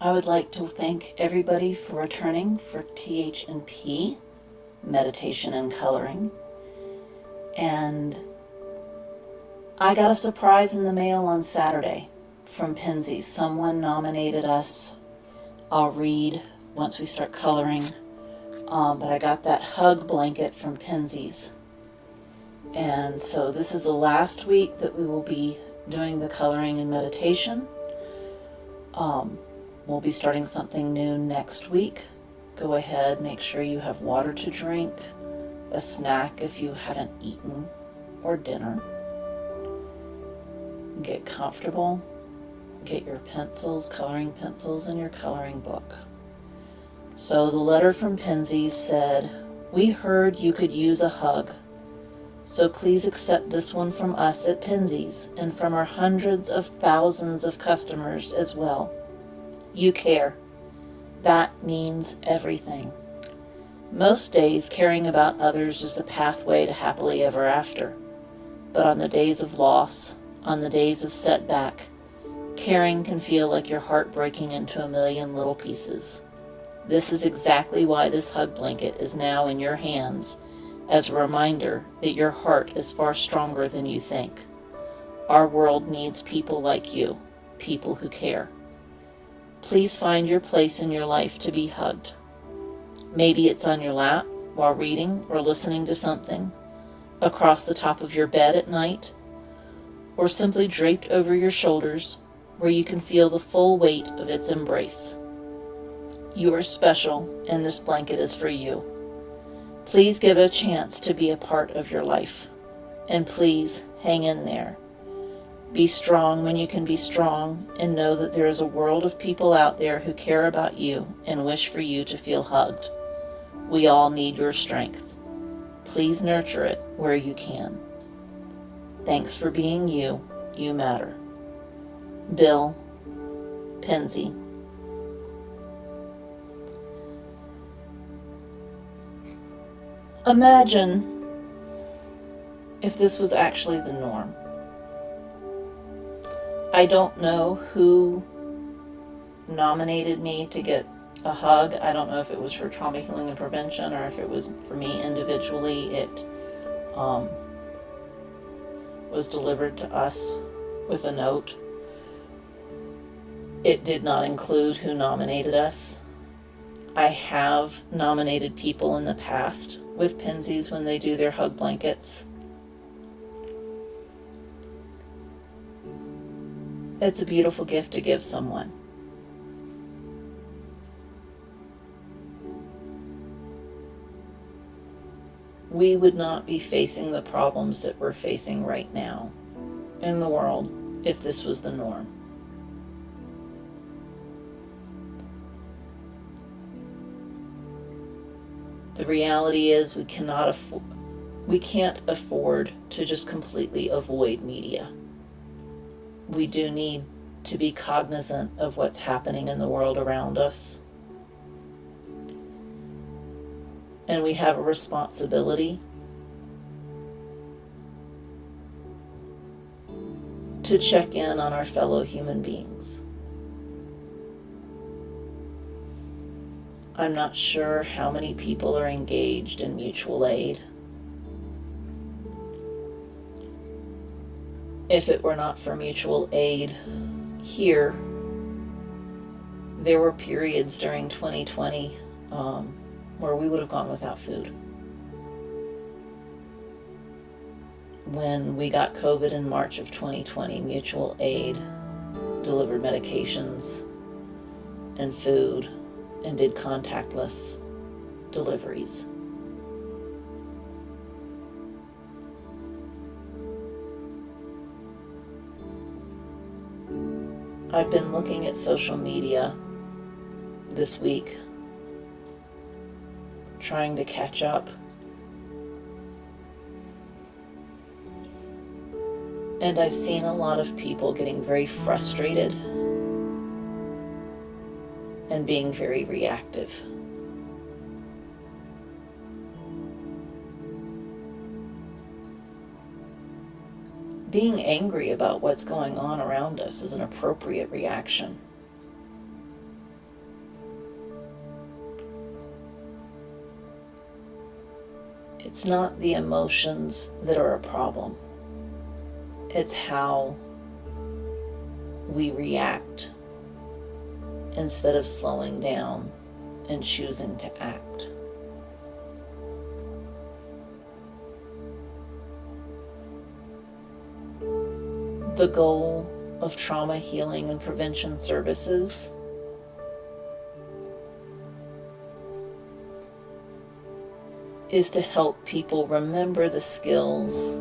I would like to thank everybody for returning for TH&P, meditation and coloring. And I got a surprise in the mail on Saturday from Penzeys. Someone nominated us. I'll read once we start coloring. Um, but I got that hug blanket from Penzeys. And so this is the last week that we will be doing the coloring and meditation. Um, we'll be starting something new next week. Go ahead, make sure you have water to drink, a snack if you haven't eaten, or dinner. Get comfortable. Get your pencils, coloring pencils, and your coloring book. So the letter from Penzeys said, We heard you could use a hug. So please accept this one from us at Penzeys and from our hundreds of thousands of customers as well. You care. That means everything. Most days, caring about others is the pathway to happily ever after. But on the days of loss, on the days of setback, caring can feel like your heart breaking into a million little pieces. This is exactly why this hug blanket is now in your hands as a reminder that your heart is far stronger than you think. Our world needs people like you, people who care. Please find your place in your life to be hugged. Maybe it's on your lap while reading or listening to something, across the top of your bed at night, or simply draped over your shoulders where you can feel the full weight of its embrace. You are special and this blanket is for you. Please give it a chance to be a part of your life. And please hang in there. Be strong when you can be strong and know that there is a world of people out there who care about you and wish for you to feel hugged. We all need your strength. Please nurture it where you can. Thanks for being you. You matter. Bill Penzey. Imagine if this was actually the norm. I don't know who nominated me to get a hug. I don't know if it was for trauma healing and prevention or if it was for me individually. It um, was delivered to us with a note. It did not include who nominated us. I have nominated people in the past with Penzeys when they do their hug blankets. It's a beautiful gift to give someone. We would not be facing the problems that we're facing right now in the world if this was the norm. The reality is we cannot afford we can't afford to just completely avoid media. We do need to be cognizant of what's happening in the world around us. And we have a responsibility to check in on our fellow human beings. I'm not sure how many people are engaged in mutual aid. If it were not for mutual aid here, there were periods during 2020 um, where we would have gone without food. When we got COVID in March of 2020, mutual aid delivered medications and food and did contactless deliveries. I've been looking at social media this week, trying to catch up. And I've seen a lot of people getting very frustrated and being very reactive. being angry about what's going on around us is an appropriate reaction. It's not the emotions that are a problem. It's how we react instead of slowing down and choosing to act. The goal of trauma healing and prevention services is to help people remember the skills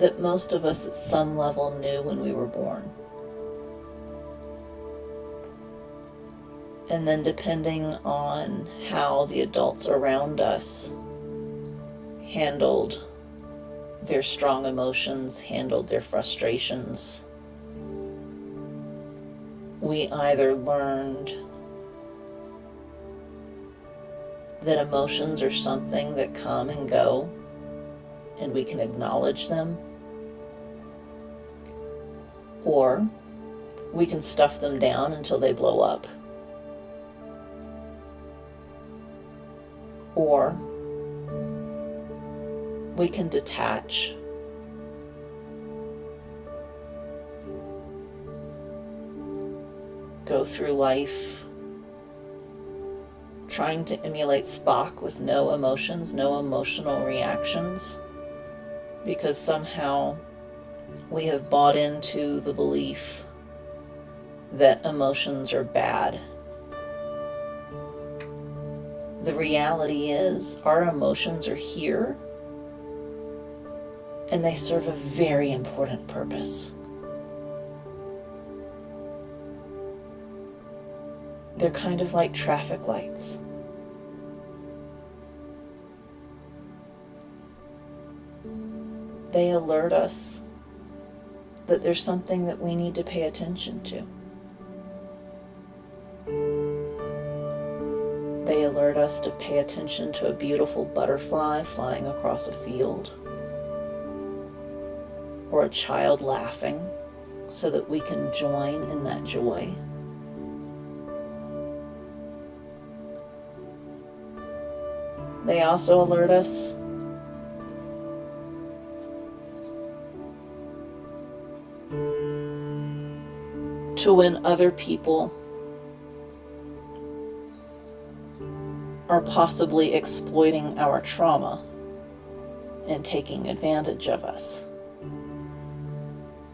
that most of us at some level knew when we were born. And then, depending on how the adults around us handled their strong emotions, handled their frustrations, we either learned that emotions are something that come and go and we can acknowledge them or we can stuff them down until they blow up. Or we can detach. Go through life trying to emulate Spock with no emotions, no emotional reactions, because somehow we have bought into the belief that emotions are bad. The reality is, our emotions are here and they serve a very important purpose. They're kind of like traffic lights. They alert us that there's something that we need to pay attention to. They alert us to pay attention to a beautiful butterfly flying across a field or a child laughing so that we can join in that joy. They also alert us to when other people are possibly exploiting our trauma and taking advantage of us.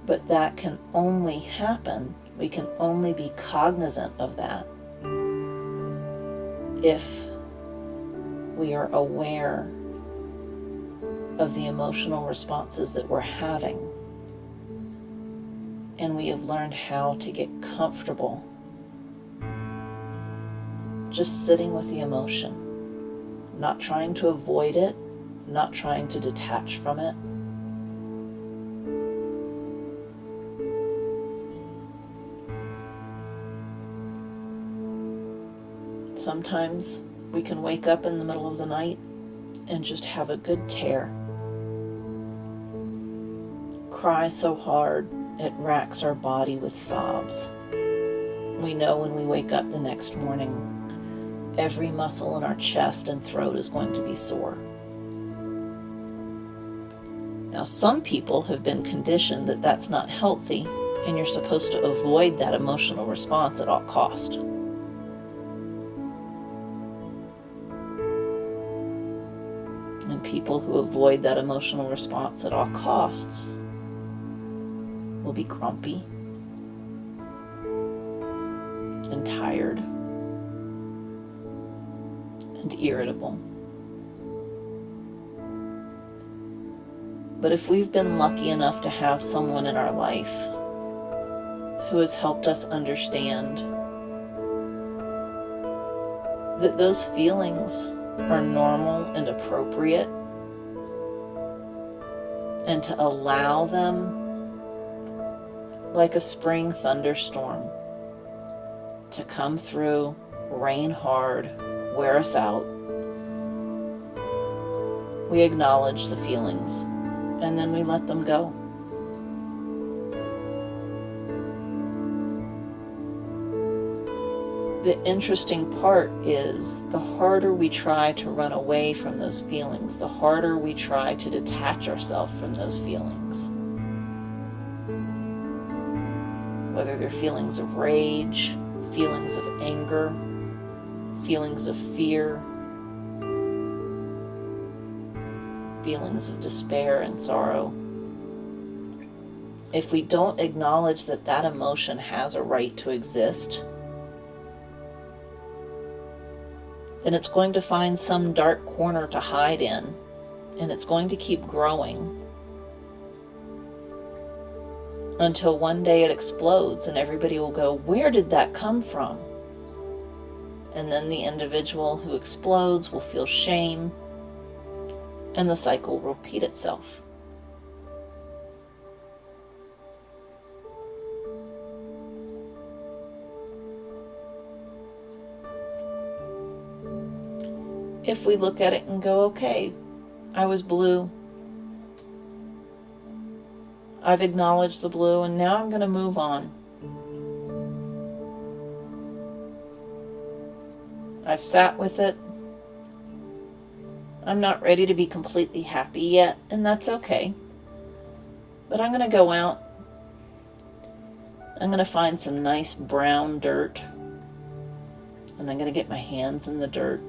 But that can only happen, we can only be cognizant of that if we are aware of the emotional responses that we're having and we have learned how to get comfortable just sitting with the emotion, not trying to avoid it, not trying to detach from it. Sometimes we can wake up in the middle of the night and just have a good tear. Cry so hard it racks our body with sobs. We know when we wake up the next morning, every muscle in our chest and throat is going to be sore. Now, some people have been conditioned that that's not healthy and you're supposed to avoid that emotional response at all cost. People who avoid that emotional response at all costs will be grumpy and tired and irritable. But if we've been lucky enough to have someone in our life who has helped us understand that those feelings are normal and appropriate and to allow them like a spring thunderstorm to come through, rain hard, wear us out. We acknowledge the feelings and then we let them go. The interesting part is the harder we try to run away from those feelings, the harder we try to detach ourselves from those feelings. Whether they're feelings of rage, feelings of anger, feelings of fear, feelings of despair and sorrow. If we don't acknowledge that that emotion has a right to exist, then it's going to find some dark corner to hide in, and it's going to keep growing until one day it explodes and everybody will go, Where did that come from? And then the individual who explodes will feel shame, and the cycle will repeat itself. If we look at it and go, okay, I was blue. I've acknowledged the blue and now I'm going to move on. I've sat with it. I'm not ready to be completely happy yet, and that's okay. But I'm going to go out. I'm going to find some nice brown dirt. And I'm going to get my hands in the dirt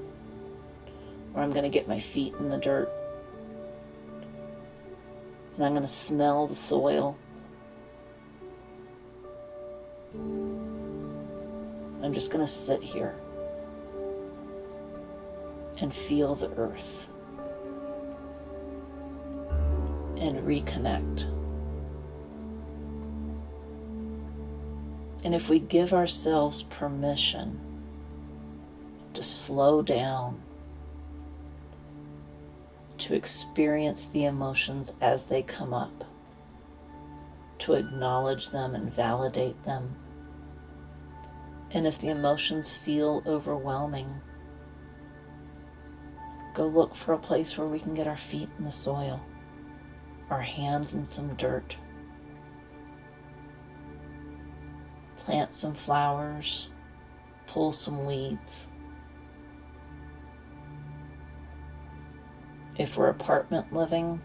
or I'm going to get my feet in the dirt. And I'm going to smell the soil. I'm just going to sit here and feel the earth and reconnect. And if we give ourselves permission to slow down to experience the emotions as they come up, to acknowledge them and validate them. And if the emotions feel overwhelming, go look for a place where we can get our feet in the soil, our hands in some dirt. Plant some flowers, pull some weeds. If we're apartment living,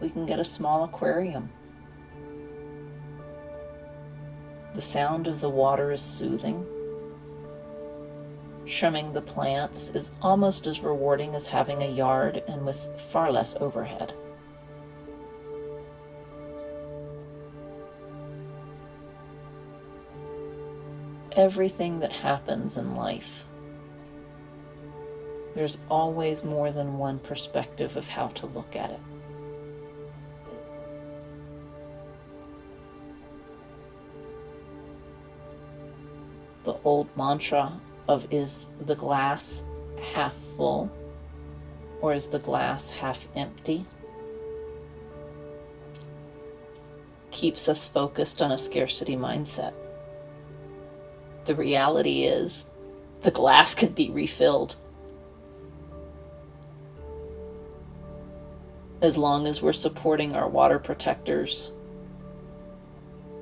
we can get a small aquarium. The sound of the water is soothing. Trimming the plants is almost as rewarding as having a yard and with far less overhead. Everything that happens in life there's always more than one perspective of how to look at it. The old mantra of is the glass half full or is the glass half empty keeps us focused on a scarcity mindset. The reality is the glass can be refilled as long as we're supporting our water protectors,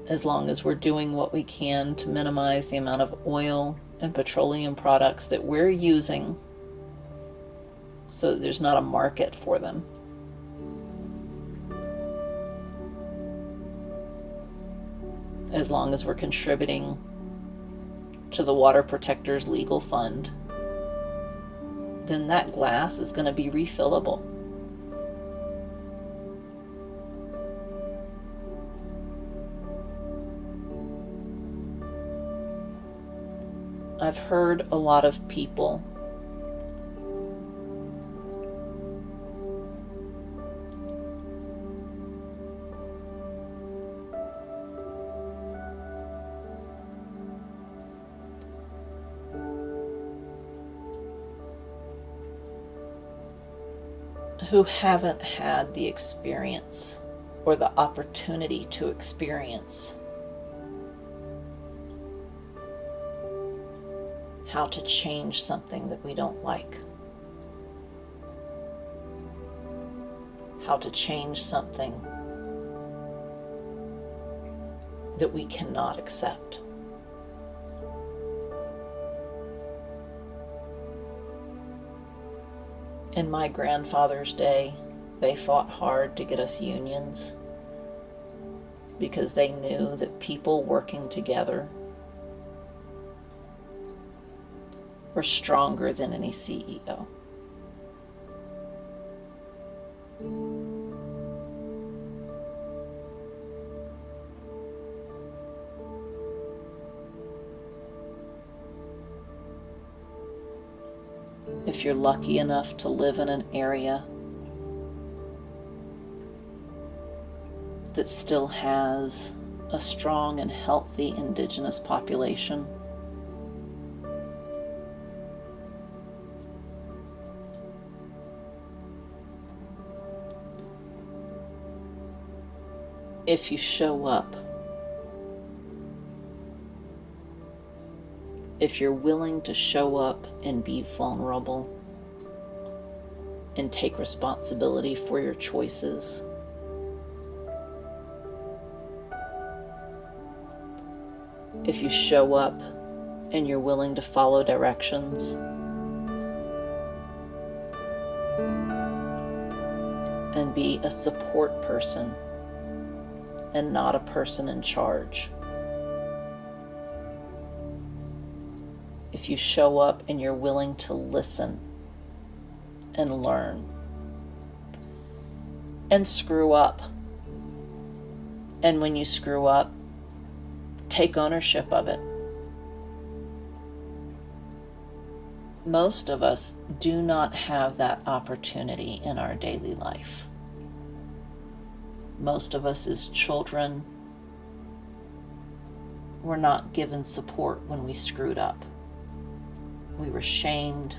as long as we're doing what we can to minimize the amount of oil and petroleum products that we're using so that there's not a market for them. As long as we're contributing to the Water Protectors Legal Fund, then that glass is going to be refillable. I've heard a lot of people. Who haven't had the experience or the opportunity to experience how to change something that we don't like. How to change something that we cannot accept. In my grandfather's day, they fought hard to get us unions because they knew that people working together were stronger than any CEO. If you're lucky enough to live in an area that still has a strong and healthy indigenous population, if you show up, if you're willing to show up and be vulnerable and take responsibility for your choices. If you show up and you're willing to follow directions. And be a support person and not a person in charge. If you show up and you're willing to listen and learn and screw up. And when you screw up, take ownership of it. Most of us do not have that opportunity in our daily life most of us as children were not given support when we screwed up. We were shamed,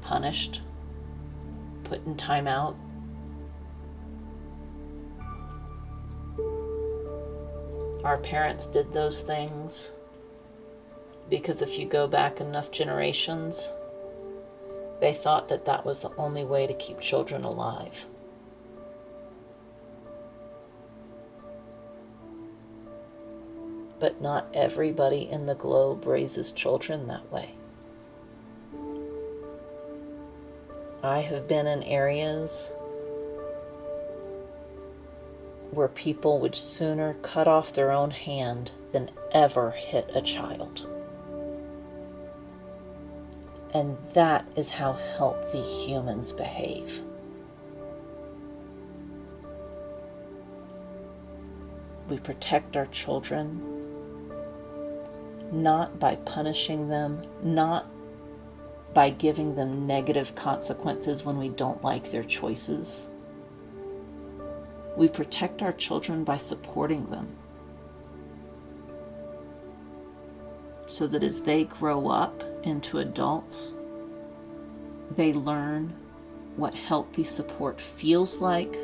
punished, put in timeout. Our parents did those things because if you go back enough generations, they thought that that was the only way to keep children alive. But not everybody in the globe raises children that way. I have been in areas where people would sooner cut off their own hand than ever hit a child. And that is how healthy humans behave. We protect our children not by punishing them, not by giving them negative consequences when we don't like their choices. We protect our children by supporting them so that as they grow up into adults, they learn what healthy support feels like,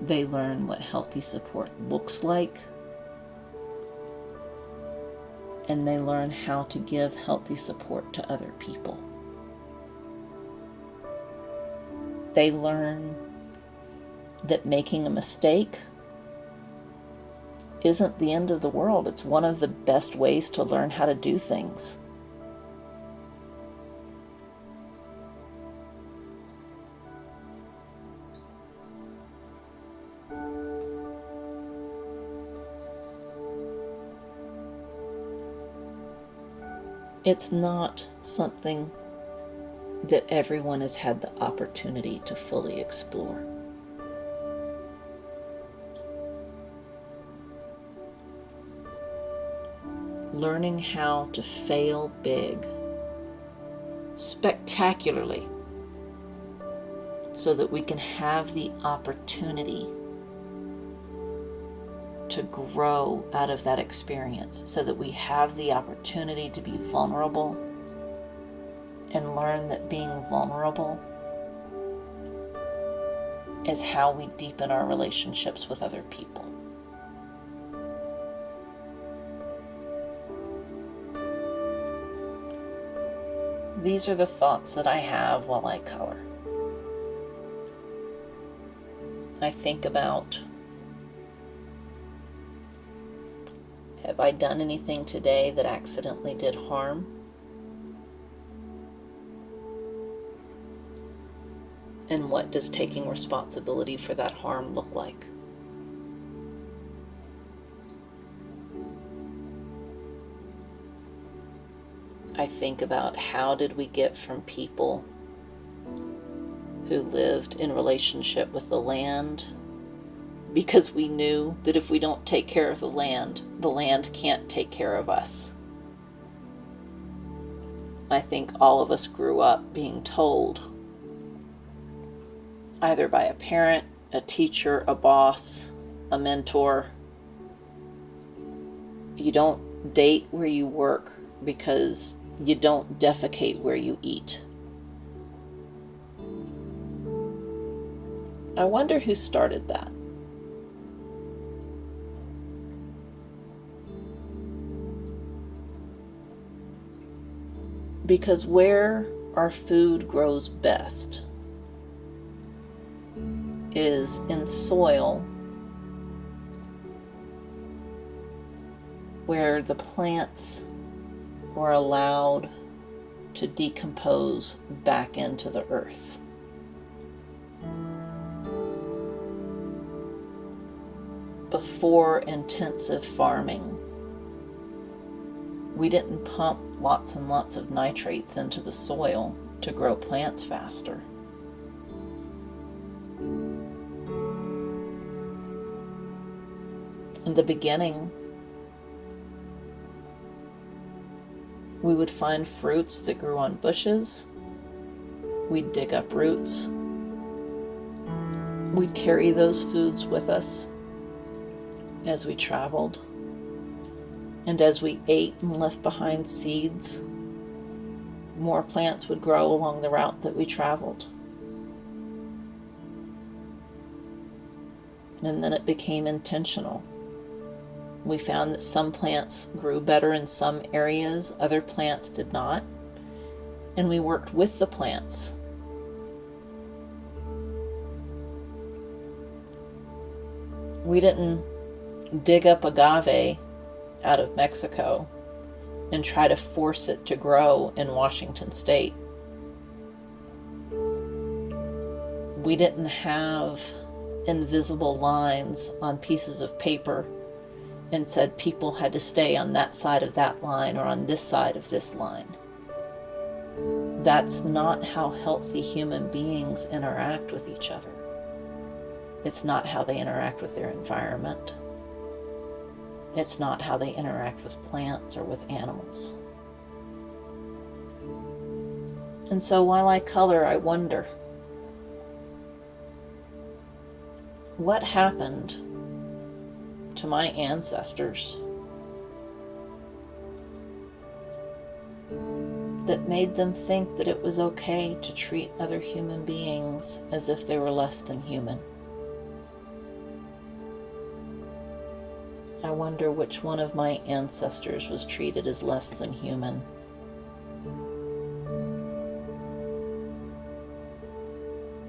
they learn what healthy support looks like and they learn how to give healthy support to other people. They learn that making a mistake isn't the end of the world. It's one of the best ways to learn how to do things. It's not something that everyone has had the opportunity to fully explore. Learning how to fail big, spectacularly, so that we can have the opportunity to grow out of that experience so that we have the opportunity to be vulnerable and learn that being vulnerable is how we deepen our relationships with other people. These are the thoughts that I have while I color. I think about Have I done anything today that accidentally did harm? And what does taking responsibility for that harm look like? I think about how did we get from people who lived in relationship with the land because we knew that if we don't take care of the land, the land can't take care of us. I think all of us grew up being told, either by a parent, a teacher, a boss, a mentor, you don't date where you work because you don't defecate where you eat. I wonder who started that. Because where our food grows best is in soil where the plants were allowed to decompose back into the earth. Before intensive farming, we didn't pump lots and lots of nitrates into the soil to grow plants faster. In the beginning, We would find fruits that grew on bushes. We'd dig up roots. We'd carry those foods with us as we traveled. And as we ate and left behind seeds, more plants would grow along the route that we traveled. And then it became intentional. We found that some plants grew better in some areas, other plants did not. And we worked with the plants. We didn't dig up agave out of Mexico and try to force it to grow in Washington state. We didn't have invisible lines on pieces of paper and said people had to stay on that side of that line or on this side of this line. That's not how healthy human beings interact with each other. It's not how they interact with their environment. It's not how they interact with plants or with animals. And so while I color, I wonder what happened to my ancestors that made them think that it was okay to treat other human beings as if they were less than human. I wonder which one of my ancestors was treated as less than human.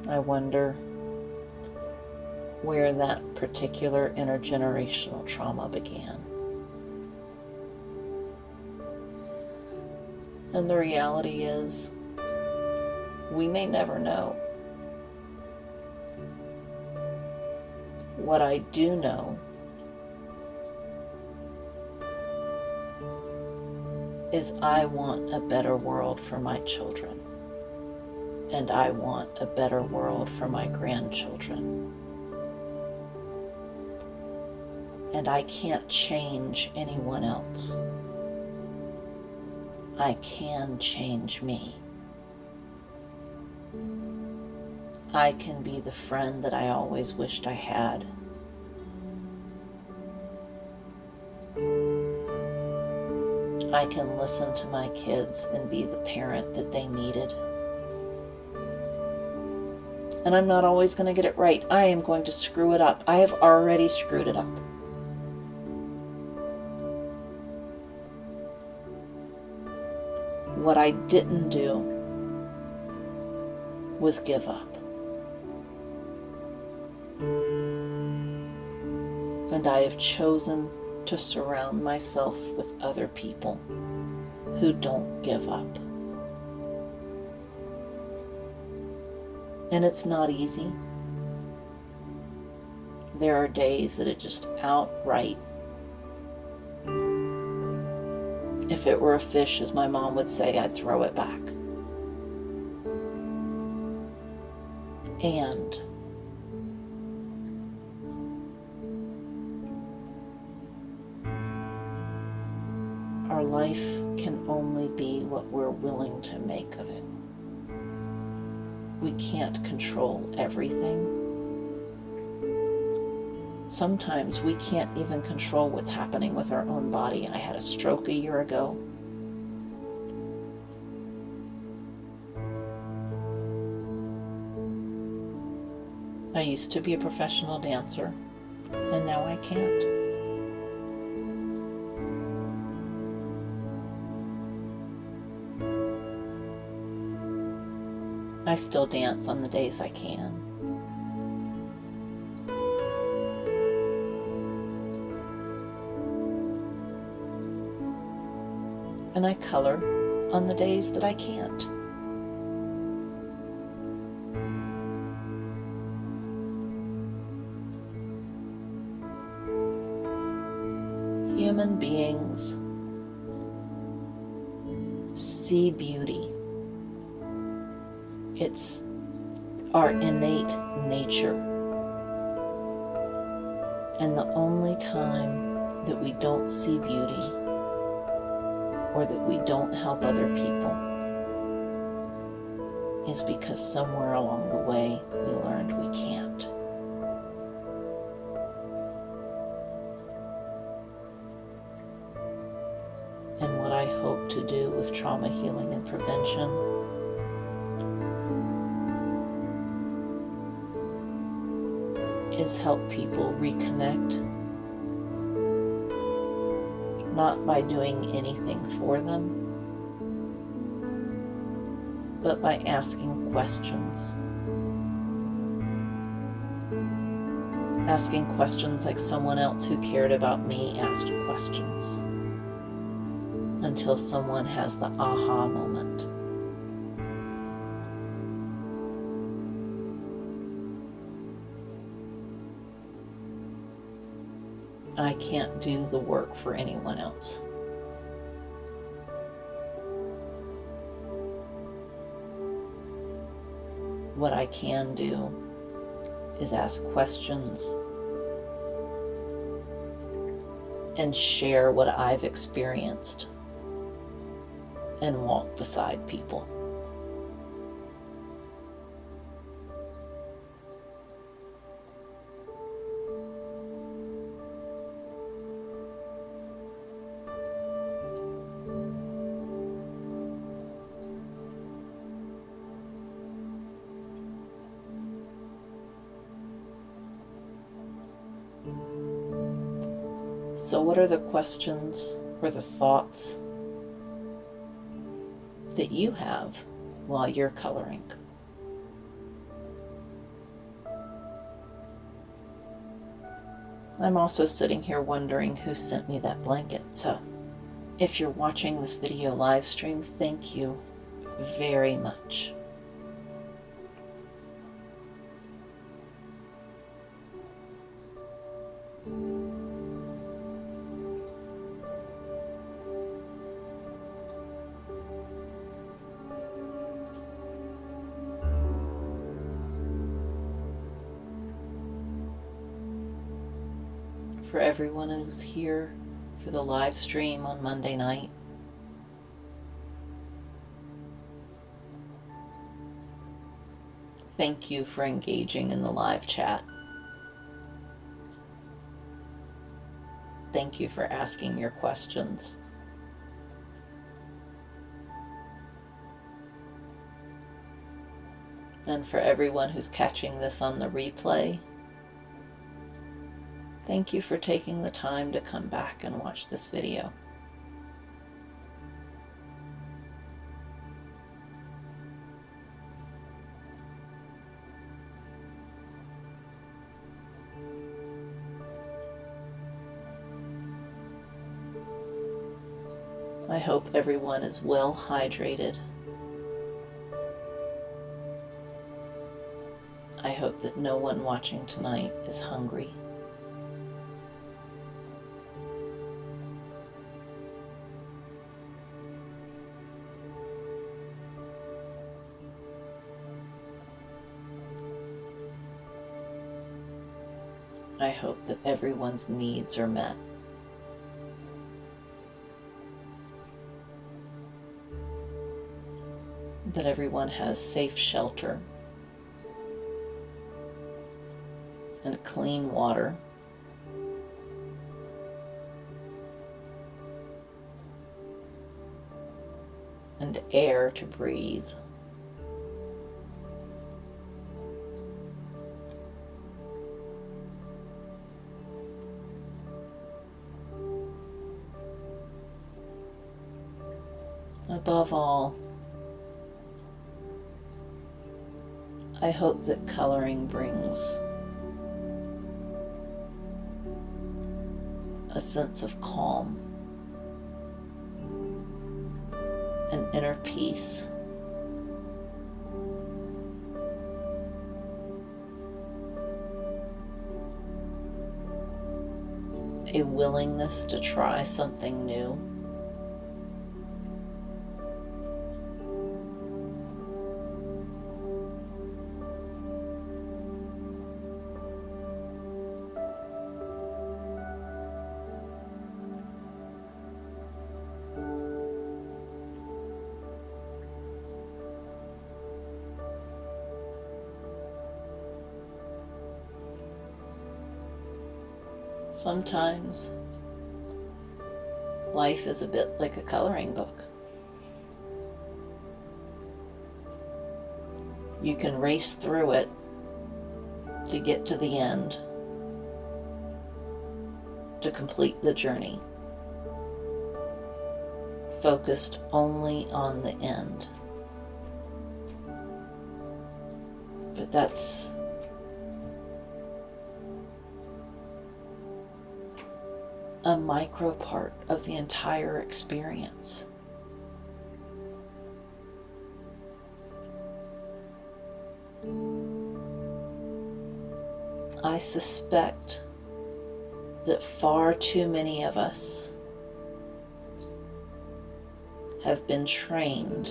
I wonder where that particular intergenerational trauma began. And the reality is, we may never know. What I do know is I want a better world for my children. And I want a better world for my grandchildren. and I can't change anyone else. I can change me. I can be the friend that I always wished I had. I can listen to my kids and be the parent that they needed. And I'm not always going to get it right. I am going to screw it up. I have already screwed it up. what I didn't do was give up. And I have chosen to surround myself with other people who don't give up. And it's not easy. There are days that it just outright, if it were a fish, as my mom would say, I'd throw it back. And life can only be what we're willing to make of it. We can't control everything. Sometimes we can't even control what's happening with our own body. I had a stroke a year ago. I used to be a professional dancer, and now I can't. I still dance on the days I can. And I color on the days that I can't. Our innate nature. And the only time that we don't see beauty or that we don't help other people is because somewhere along the way we learned we can't. And what I hope to do with trauma healing and prevention is help people reconnect, not by doing anything for them, but by asking questions. Asking questions like someone else who cared about me asked questions until someone has the aha moment. Can't do the work for anyone else. What I can do is ask questions and share what I've experienced and walk beside people. What are the questions or the thoughts that you have while you're coloring? I'm also sitting here wondering who sent me that blanket. So, if you're watching this video live stream, thank you very much. Everyone who's here for the live stream on Monday night. Thank you for engaging in the live chat. Thank you for asking your questions. And for everyone who's catching this on the replay, Thank you for taking the time to come back and watch this video. I hope everyone is well hydrated I hope that no one watching tonight is hungry. That everyone's needs are met. That everyone has safe shelter and clean water. And air to breathe. Above all, I hope that coloring brings a sense of calm and inner peace. A willingness to try something new. Sometimes life is a bit like a coloring book. You can race through it to get to the end, to complete the journey, focused only on the end. But that's a micro part of the entire experience. I suspect that far too many of us have been trained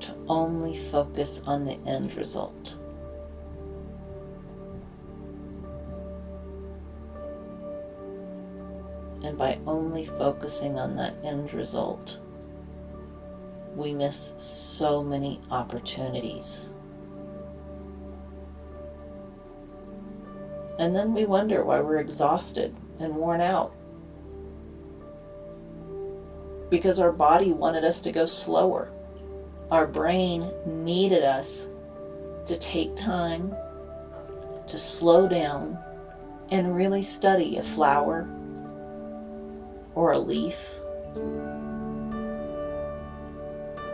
to only focus on the end result. And by only focusing on that end result, we miss so many opportunities. And then we wonder why we're exhausted and worn out. Because our body wanted us to go slower. Our brain needed us to take time to slow down and really study a flower or a leaf.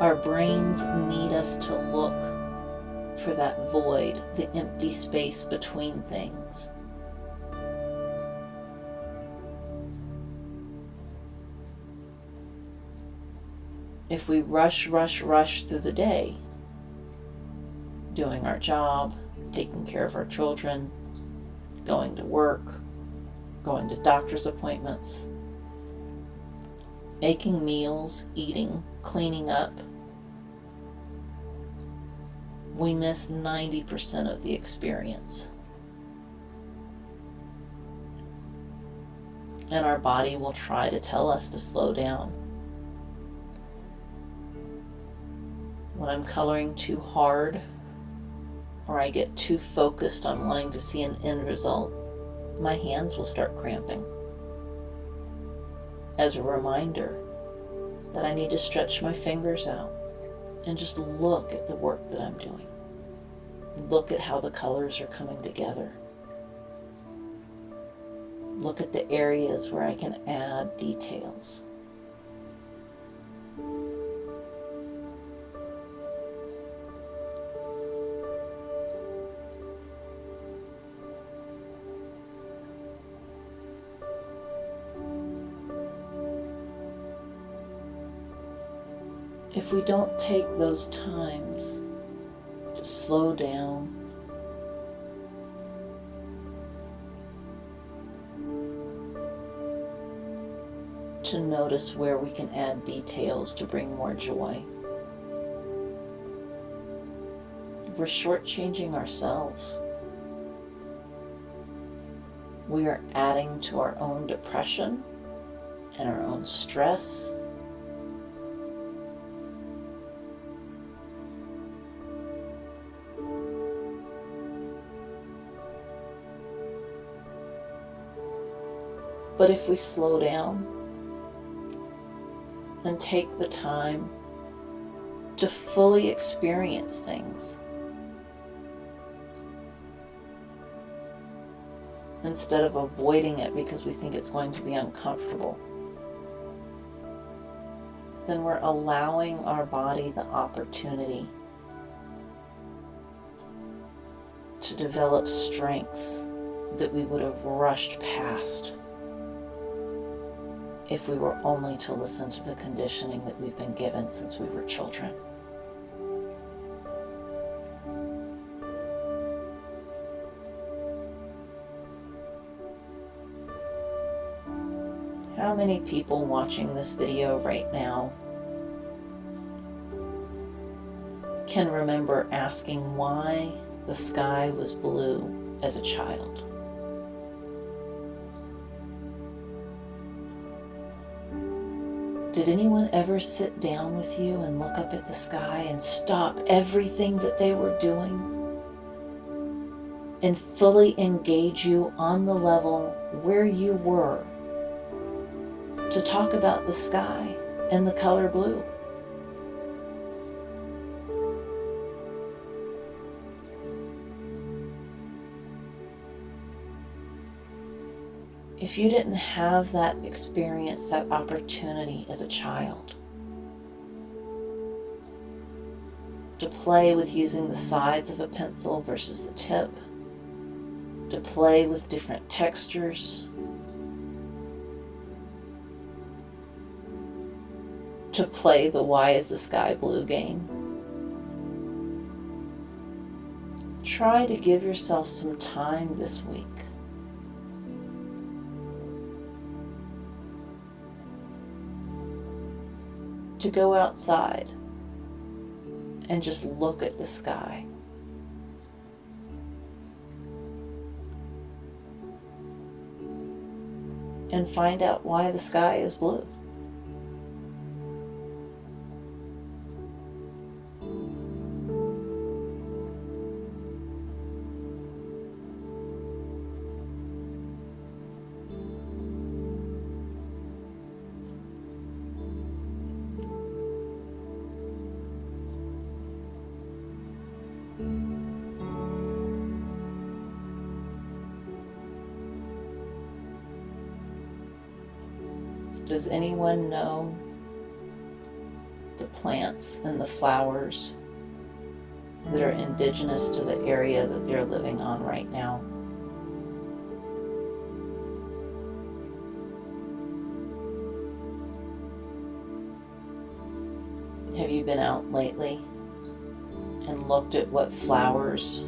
Our brains need us to look for that void, the empty space between things. If we rush, rush, rush through the day, doing our job, taking care of our children, going to work, going to doctor's appointments, making meals, eating, cleaning up, we miss 90% of the experience. And our body will try to tell us to slow down. When I'm coloring too hard, or I get too focused on wanting to see an end result, my hands will start cramping as a reminder that I need to stretch my fingers out and just look at the work that I'm doing. Look at how the colors are coming together. Look at the areas where I can add details. If we don't take those times to to slow down. To notice where we can add details to bring more joy. We're shortchanging ourselves. We are adding to our own depression and our own stress But if we slow down and take the time to fully experience things, instead of avoiding it because we think it's going to be uncomfortable, then we're allowing our body the opportunity to develop strengths that we would have rushed past if we were only to listen to the conditioning that we've been given since we were children. How many people watching this video right now can remember asking why the sky was blue as a child? Did anyone ever sit down with you and look up at the sky and stop everything that they were doing and fully engage you on the level where you were to talk about the sky and the color blue? If you didn't have that experience, that opportunity as a child to play with using the sides of a pencil versus the tip, to play with different textures, to play the why is the sky blue game. Try to give yourself some time this week to go outside and just look at the sky. And find out why the sky is blue. Does anyone know the plants and the flowers that are indigenous to the area that they're living on right now? Have you been out lately and looked at what flowers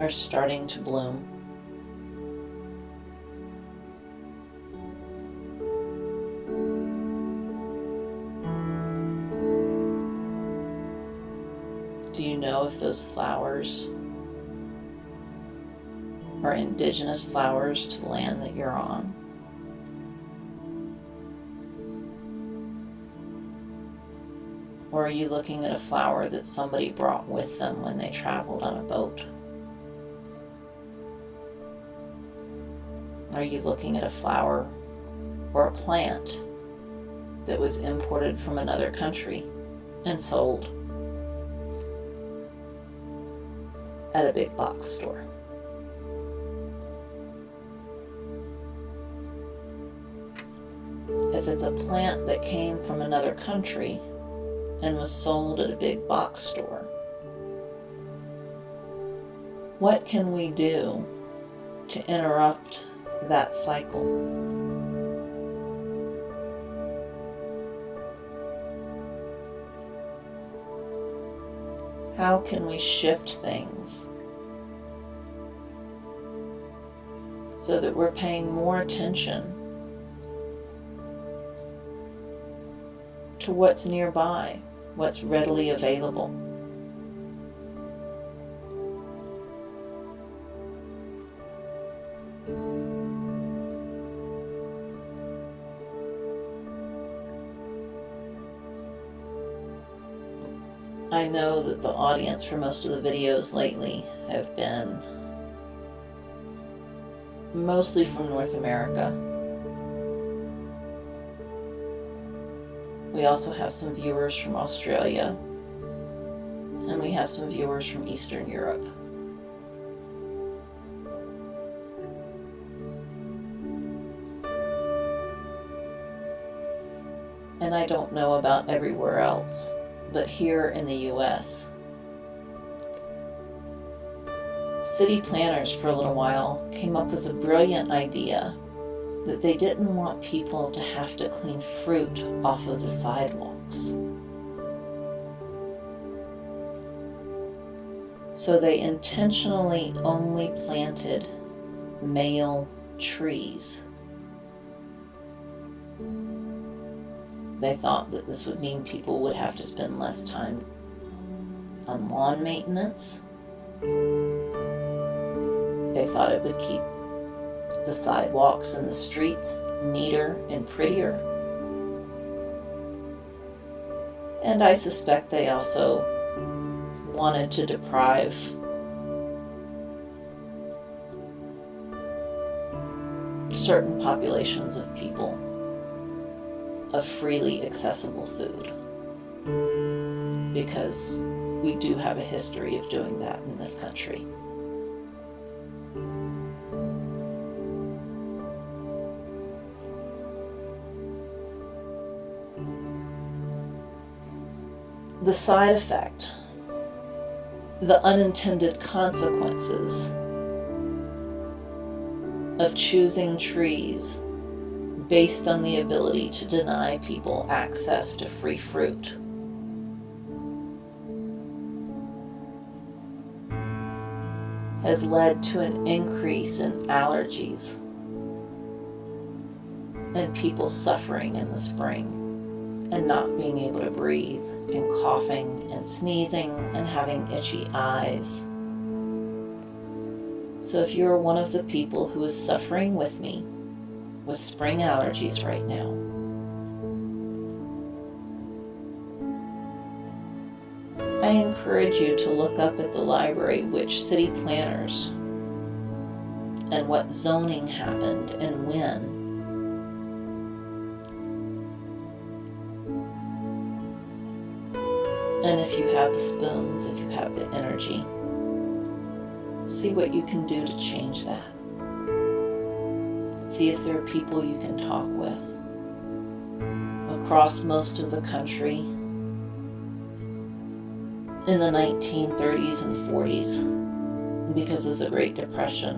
are starting to bloom? Those flowers are indigenous flowers to the land that you're on. Or are you looking at a flower that somebody brought with them when they traveled on a boat? Are you looking at a flower or a plant that was imported from another country and sold? At a big box store. If it's a plant that came from another country and was sold at a big box store, what can we do to interrupt that cycle? How can we shift things so that we're paying more attention to what's nearby, what's readily available. I know that the audience for most of the videos lately have been mostly from North America. We also have some viewers from Australia, and we have some viewers from Eastern Europe. And I don't know about everywhere else but here in the US. City planners for a little while came up with a brilliant idea that they didn't want people to have to clean fruit off of the sidewalks. So they intentionally only planted male trees. They thought that this would mean people would have to spend less time on lawn maintenance. They thought it would keep the sidewalks and the streets neater and prettier. And I suspect they also wanted to deprive certain populations of people of freely accessible food because we do have a history of doing that in this country. The side effect, the unintended consequences of choosing trees based on the ability to deny people access to free fruit. has led to an increase in allergies and people suffering in the spring and not being able to breathe and coughing and sneezing and having itchy eyes. So if you're one of the people who is suffering with me, with spring allergies right now. I encourage you to look up at the library which city planners and what zoning happened and when. And if you have the spoons, if you have the energy, see what you can do to change that. See if there are people you can talk with across most of the country in the 1930s and 40s because of the Great Depression.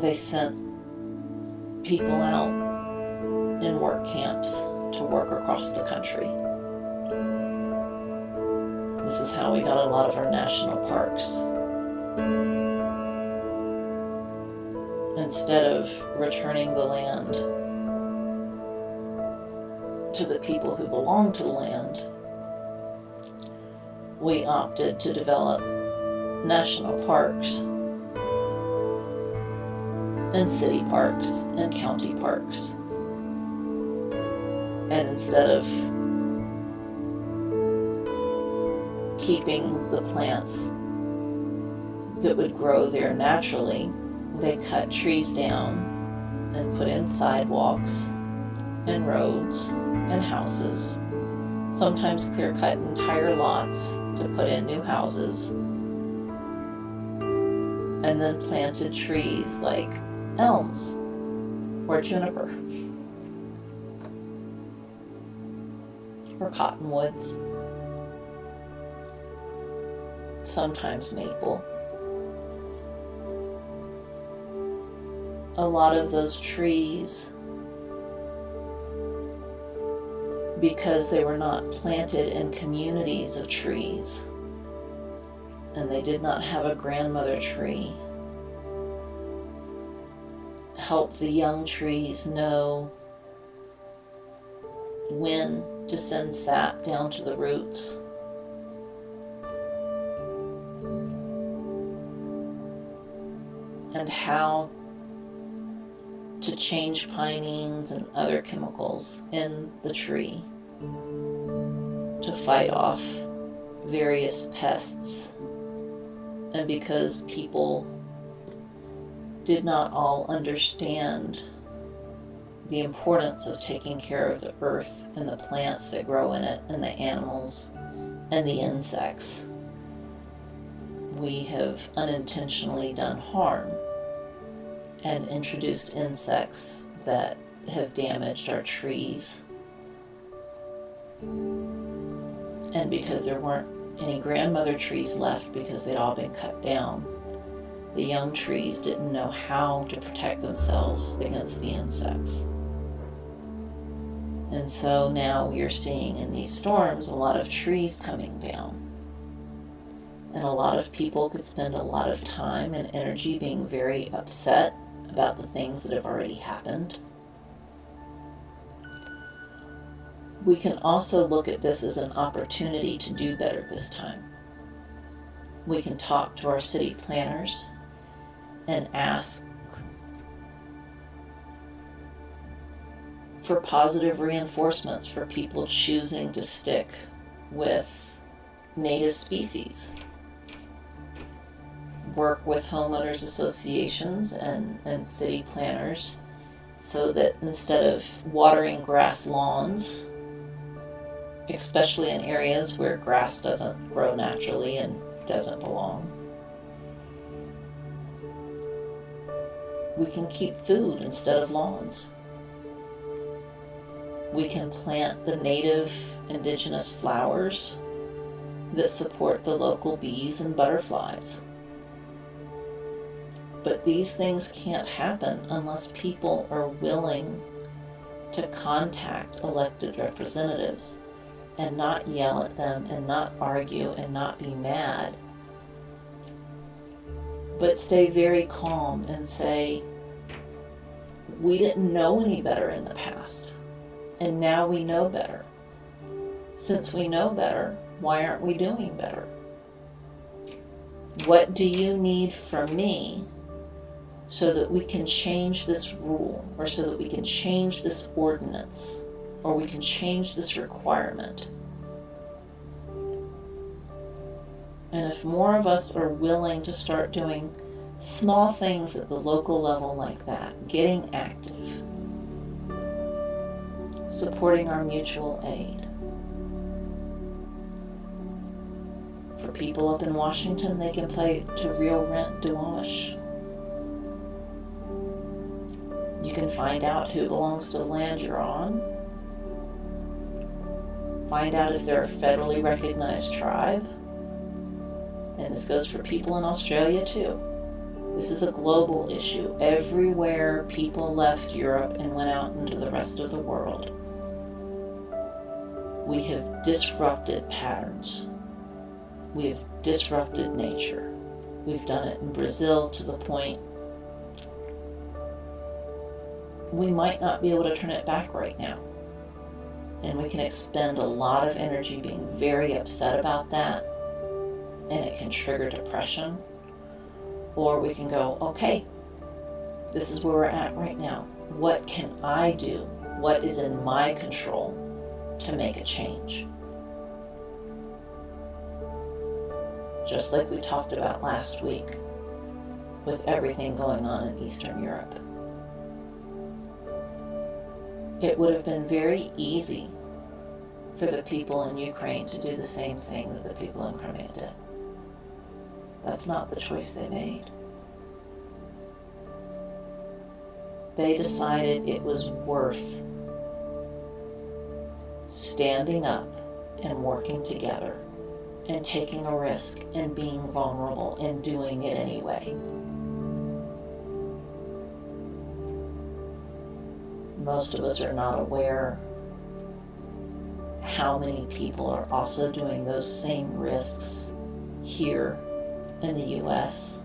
They sent people out in work camps to work across the country. This is how we got a lot of our national parks. Instead of returning the land to the people who belong to the land, we opted to develop national parks and city parks and county parks. And instead of keeping the plants that would grow there naturally, they cut trees down and put in sidewalks and roads and houses, sometimes clear cut entire lots to put in new houses, and then planted trees like elms or juniper or cottonwoods, sometimes maple. A lot of those trees because they were not planted in communities of trees and they did not have a grandmother tree. Help the young trees know when to send sap down to the roots. And how to change pinene and other chemicals in the tree to fight off various pests. And because people did not all understand the importance of taking care of the earth and the plants that grow in it and the animals and the insects, we have unintentionally done harm and introduced insects that have damaged our trees. And because there weren't any grandmother trees left because they'd all been cut down, the young trees didn't know how to protect themselves against the insects. And so now are seeing in these storms a lot of trees coming down. And a lot of people could spend a lot of time and energy being very upset about the things that have already happened. We can also look at this as an opportunity to do better this time. We can talk to our city planners and ask for positive reinforcements for people choosing to stick with native species work with homeowners associations and, and city planners so that instead of watering grass lawns, especially in areas where grass doesn't grow naturally and doesn't belong, we can keep food instead of lawns. We can plant the native indigenous flowers that support the local bees and butterflies. But these things can't happen unless people are willing to contact elected representatives and not yell at them and not argue and not be mad. But stay very calm and say, we didn't know any better in the past, and now we know better. Since we know better, why aren't we doing better? What do you need from me so that we can change this rule or so that we can change this ordinance or we can change this requirement. And if more of us are willing to start doing small things at the local level like that, getting active, supporting our mutual aid. For people up in Washington, they can play to real rent Duwamish you can find out who belongs to the land you're on. Find out if they're a federally recognized tribe. And this goes for people in Australia too. This is a global issue. Everywhere people left Europe and went out into the rest of the world, we have disrupted patterns. We have disrupted nature. We've done it in Brazil to the point we might not be able to turn it back right now. And we can expend a lot of energy being very upset about that, and it can trigger depression. Or we can go, okay, this is where we're at right now. What can I do? What is in my control to make a change? Just like we talked about last week with everything going on in Eastern Europe it would have been very easy for the people in Ukraine to do the same thing that the people in Crimea did. That's not the choice they made. They decided it was worth standing up and working together and taking a risk and being vulnerable and doing it anyway. Most of us are not aware how many people are also doing those same risks here in the US.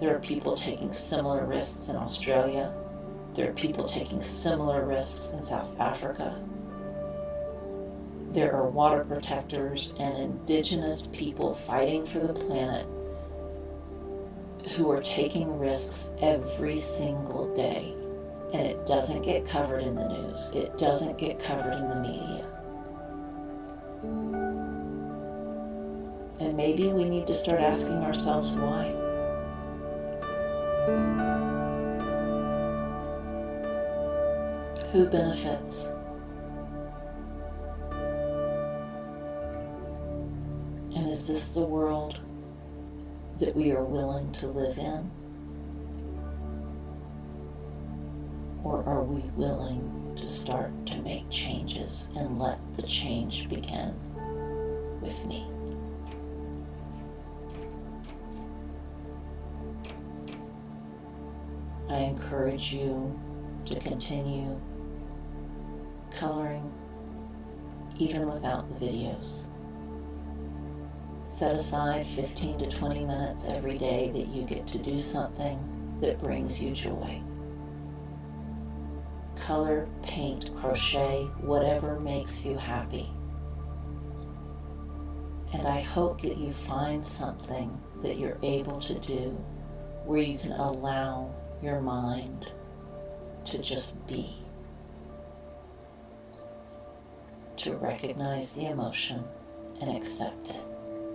There are people taking similar risks in Australia. There are people taking similar risks in South Africa. There are water protectors and indigenous people fighting for the planet who are taking risks every single day. And it doesn't get covered in the news, it doesn't get covered in the media. And maybe we need to start asking ourselves why. Who benefits? And is this the world that we are willing to live in? Or are we willing to start to make changes and let the change begin with me? I encourage you to continue coloring even without the videos. Set aside 15 to 20 minutes every day that you get to do something that brings you joy. Color, paint, crochet, whatever makes you happy. And I hope that you find something that you're able to do where you can allow your mind to just be, to recognize the emotion and accept it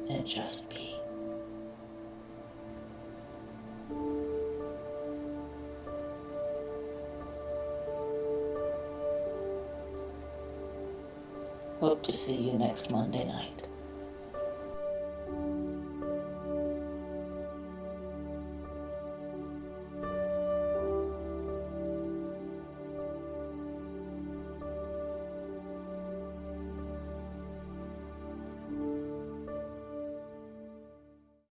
and just be. Hope to see you next Monday night.